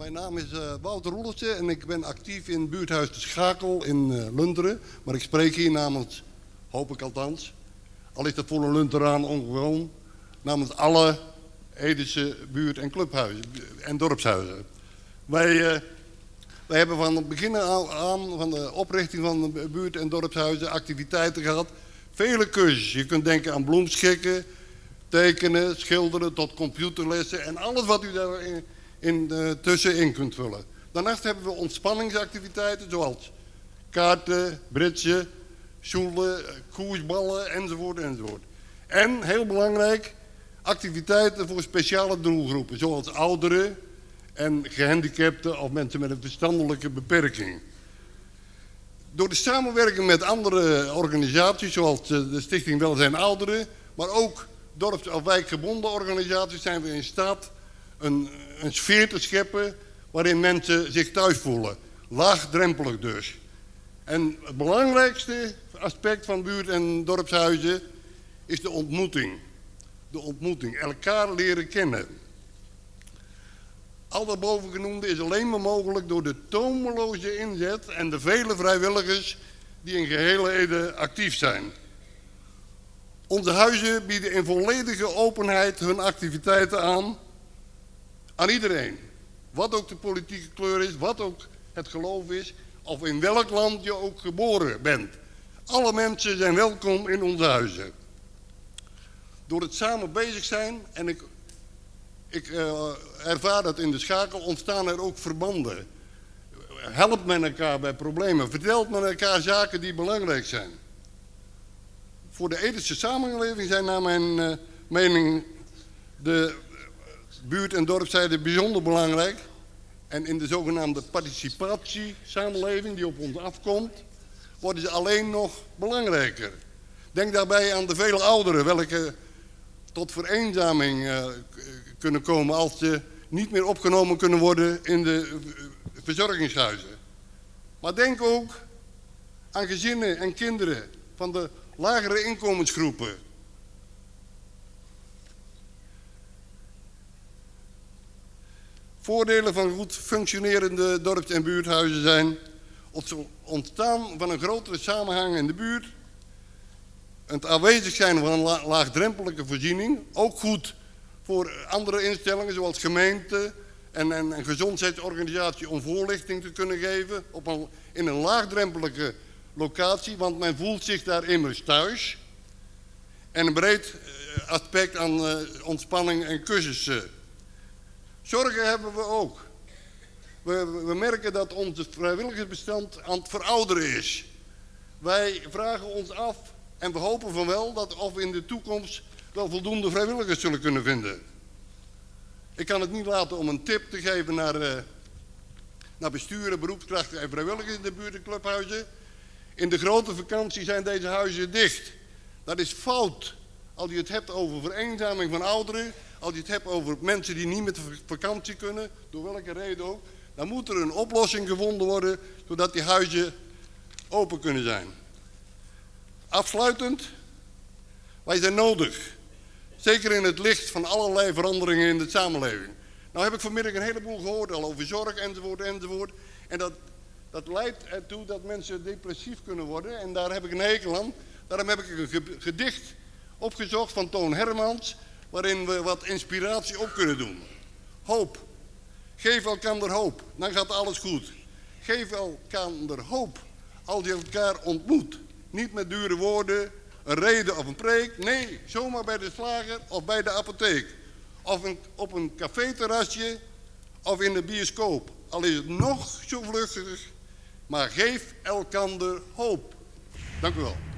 Mijn naam is uh, Wouter Roelertje en ik ben actief in buurthuis De Schakel in uh, Lunteren. Maar ik spreek hier namens, hoop ik althans, al is dat voor een Lunteraan ongewoon, namens alle Edische buurt- en clubhuizen en dorpshuizen. Wij, uh, wij hebben van het begin aan van de oprichting van de buurt- en dorpshuizen activiteiten gehad. Vele cursussen. Je kunt denken aan bloemschikken, tekenen, schilderen tot computerlessen en alles wat u daarin in, uh, tussenin kunt vullen. Daarnaast hebben we ontspanningsactiviteiten zoals kaarten, britsen, stoelen, koersballen enzovoort enzovoort. En, heel belangrijk, activiteiten voor speciale doelgroepen zoals ouderen en gehandicapten of mensen met een verstandelijke beperking. Door de samenwerking met andere organisaties zoals de Stichting Welzijn Ouderen, maar ook dorps- of wijkgebonden organisaties zijn we in staat een, een sfeer te scheppen waarin mensen zich thuis voelen. Laagdrempelig dus. En het belangrijkste aspect van buurt- en dorpshuizen is de ontmoeting. De ontmoeting, elkaar leren kennen. Al dat bovengenoemde is alleen maar mogelijk door de tomeloze inzet en de vele vrijwilligers die in gehele Ede actief zijn. Onze huizen bieden in volledige openheid hun activiteiten aan aan iedereen. Wat ook de politieke kleur is, wat ook het geloof is, of in welk land je ook geboren bent. Alle mensen zijn welkom in onze huizen. Door het samen bezig zijn, en ik, ik uh, ervaar dat in de schakel, ontstaan er ook verbanden. Helpt men elkaar bij problemen, vertelt men elkaar zaken die belangrijk zijn. Voor de ethische samenleving zijn naar mijn uh, mening de buurt- en dorpszijde bijzonder belangrijk. En in de zogenaamde participatiesamenleving die op ons afkomt, worden ze alleen nog belangrijker. Denk daarbij aan de vele ouderen welke tot vereenzaming uh, kunnen komen als ze niet meer opgenomen kunnen worden in de verzorgingshuizen. Maar denk ook aan gezinnen en kinderen van de lagere inkomensgroepen Voordelen van goed functionerende dorps- en buurthuizen zijn het ontstaan van een grotere samenhang in de buurt, het aanwezig zijn van een la laagdrempelige voorziening, ook goed voor andere instellingen zoals gemeenten en, en, gezondheidsorganisatie om voorlichting te kunnen geven op een, in een laagdrempelige locatie, want men voelt zich daar immers thuis. En een breed aspect aan uh, ontspanning en cursussen Zorgen hebben we ook. We, we, merken dat onze vrijwilligersbestand aan het verouderen is. Wij vragen ons af en we hopen van wel dat we in de toekomst wel voldoende vrijwilligers zullen kunnen vinden. Ik kan het niet laten om een tip te geven naar, uh, naar besturen, beroepskrachten en vrijwilligers in de buurt en clubhuizen. In de grote vakantie zijn deze huizen dicht. Dat is fout. Als je het hebt over vereenzaming van ouderen, als je het hebt over mensen die niet met vakantie kunnen, door welke reden ook, dan moet er een oplossing gevonden worden, zodat die huizen open kunnen zijn. Afsluitend, wij zijn nodig. Zeker in het licht van allerlei veranderingen in de samenleving. Nou heb ik vanmiddag een heleboel gehoord al over zorg enzovoort enzovoort. En dat, dat leidt ertoe dat mensen depressief kunnen worden. En daar heb ik een hekel aan. Daarom heb ik een gedicht opgezocht van Toon Hermans waarin we wat inspiratie op kunnen doen. Hoop. Geef elkaar hoop, dan gaat alles goed. Geef elkaar hoop als je elkaar ontmoet. Niet met dure woorden, een reden of een preek. Nee, zomaar bij de slager of bij de apotheek. Of op een caféterrasje of in de bioscoop. Al is het nog zo vluchtig, maar geef elkaar hoop. Dank u wel.